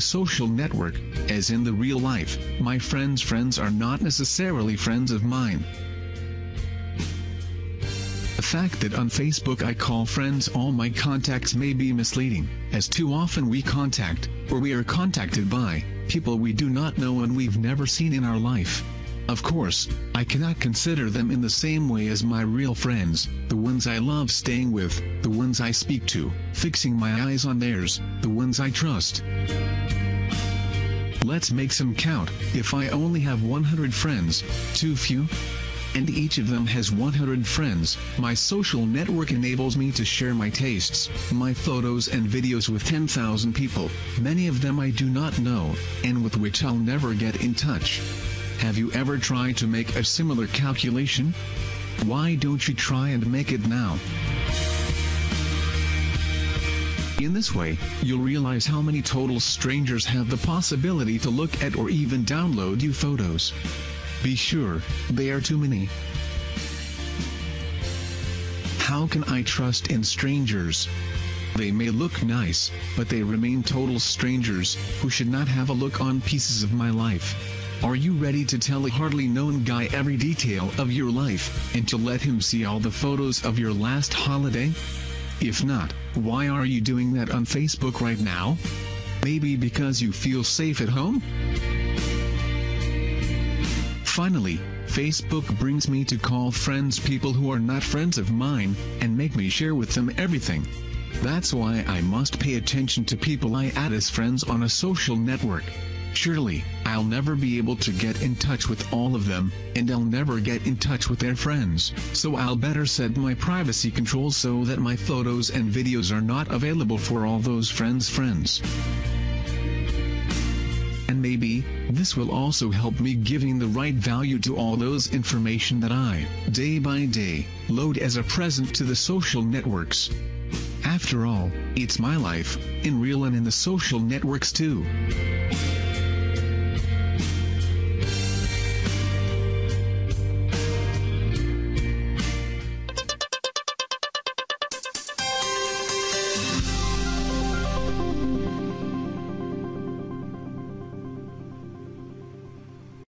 social network, as in the real life, my friends' friends are not necessarily friends of mine. The fact that on Facebook I call friends all my contacts may be misleading, as too often we contact, or we are contacted by, people we do not know and we've never seen in our life. Of course, I cannot consider them in the same way as my real friends, the ones I love staying with, the ones I speak to, fixing my eyes on theirs, the ones I trust. Let's make some count, if I only have 100 friends, too few? and each of them has 100 friends. My social network enables me to share my tastes, my photos and videos with 10,000 people, many of them I do not know, and with which I'll never get in touch. Have you ever tried to make a similar calculation? Why don't you try and make it now? In this way, you'll realize how many total strangers have the possibility to look at or even download you photos. Be sure, they are too many. How can I trust in strangers? They may look nice, but they remain total strangers, who should not have a look on pieces of my life. Are you ready to tell a hardly known guy every detail of your life, and to let him see all the photos of your last holiday? If not, why are you doing that on Facebook right now? Maybe because you feel safe at home? Finally, Facebook brings me to call friends people who are not friends of mine, and make me share with them everything. That's why I must pay attention to people I add as friends on a social network. Surely, I'll never be able to get in touch with all of them, and I'll never get in touch with their friends, so I'll better set my privacy controls so that my photos and videos are not available for all those friends' friends and maybe, this will also help me giving the right value to all those information that I, day by day, load as a present to the social networks. After all, it's my life, in real and in the social networks too.